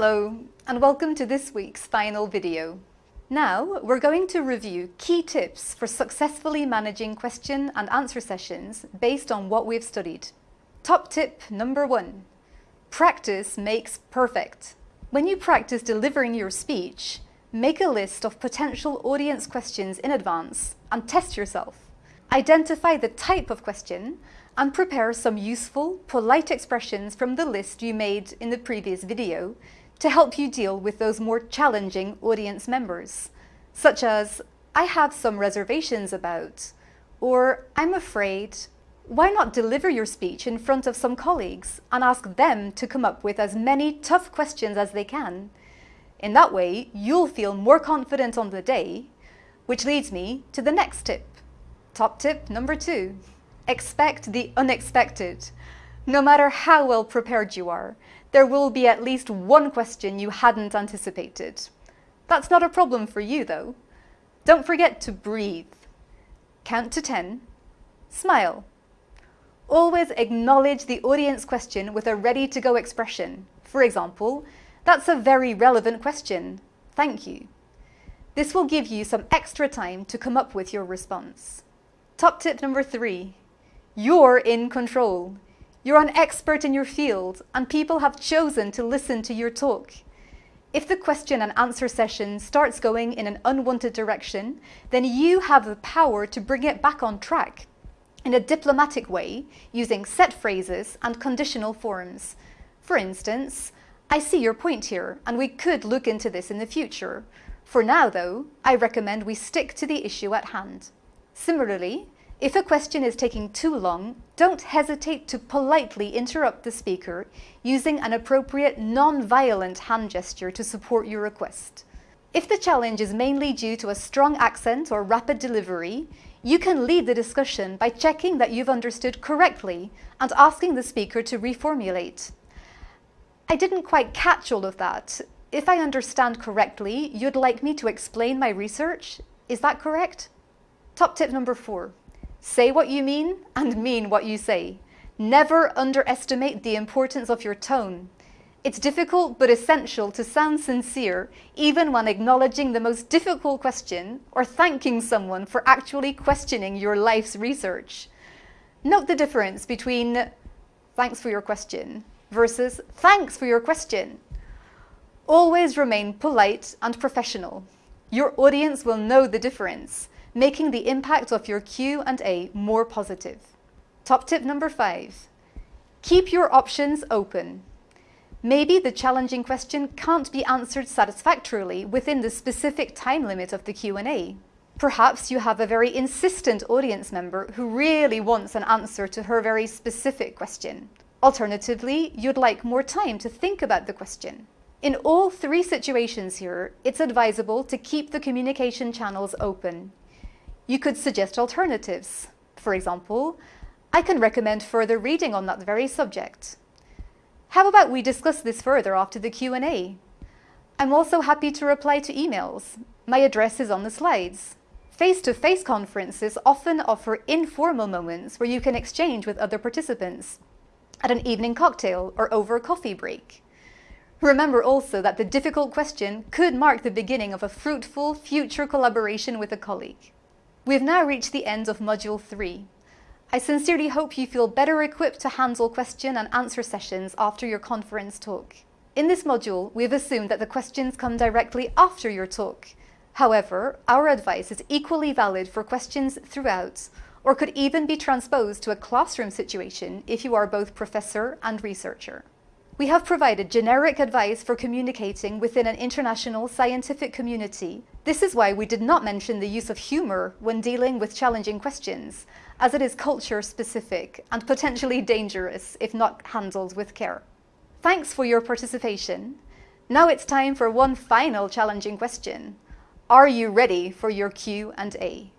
Hello, and welcome to this week's final video. Now, we're going to review key tips for successfully managing question and answer sessions based on what we've studied. Top tip number one, practice makes perfect. When you practice delivering your speech, make a list of potential audience questions in advance and test yourself. Identify the type of question and prepare some useful, polite expressions from the list you made in the previous video to help you deal with those more challenging audience members, such as, I have some reservations about, or I'm afraid, why not deliver your speech in front of some colleagues and ask them to come up with as many tough questions as they can? In that way, you'll feel more confident on the day, which leads me to the next tip. Top tip number two, expect the unexpected. No matter how well prepared you are, there will be at least one question you hadn't anticipated. That's not a problem for you though. Don't forget to breathe. Count to 10. Smile. Always acknowledge the audience question with a ready-to-go expression. For example, that's a very relevant question. Thank you. This will give you some extra time to come up with your response. Top tip number three. You're in control. You're an expert in your field and people have chosen to listen to your talk. If the question and answer session starts going in an unwanted direction, then you have the power to bring it back on track in a diplomatic way using set phrases and conditional forms. For instance, I see your point here and we could look into this in the future. For now though, I recommend we stick to the issue at hand. Similarly, if a question is taking too long, don't hesitate to politely interrupt the speaker using an appropriate non-violent hand gesture to support your request. If the challenge is mainly due to a strong accent or rapid delivery, you can lead the discussion by checking that you've understood correctly and asking the speaker to reformulate. I didn't quite catch all of that. If I understand correctly, you'd like me to explain my research? Is that correct? Top tip number four. Say what you mean and mean what you say. Never underestimate the importance of your tone. It's difficult but essential to sound sincere even when acknowledging the most difficult question or thanking someone for actually questioning your life's research. Note the difference between thanks for your question versus thanks for your question. Always remain polite and professional. Your audience will know the difference making the impact of your Q&A more positive. Top tip number five, keep your options open. Maybe the challenging question can't be answered satisfactorily within the specific time limit of the Q&A. Perhaps you have a very insistent audience member who really wants an answer to her very specific question. Alternatively, you'd like more time to think about the question. In all three situations here, it's advisable to keep the communication channels open. You could suggest alternatives. For example, I can recommend further reading on that very subject. How about we discuss this further after the Q&A? I'm also happy to reply to emails. My address is on the slides. Face-to-face -face conferences often offer informal moments where you can exchange with other participants at an evening cocktail or over a coffee break. Remember also that the difficult question could mark the beginning of a fruitful future collaboration with a colleague. We've now reached the end of Module 3. I sincerely hope you feel better equipped to handle question and answer sessions after your conference talk. In this module, we've assumed that the questions come directly after your talk. However, our advice is equally valid for questions throughout, or could even be transposed to a classroom situation if you are both professor and researcher. We have provided generic advice for communicating within an international scientific community. This is why we did not mention the use of humour when dealing with challenging questions, as it is culture specific and potentially dangerous if not handled with care. Thanks for your participation. Now it's time for one final challenging question. Are you ready for your Q&A?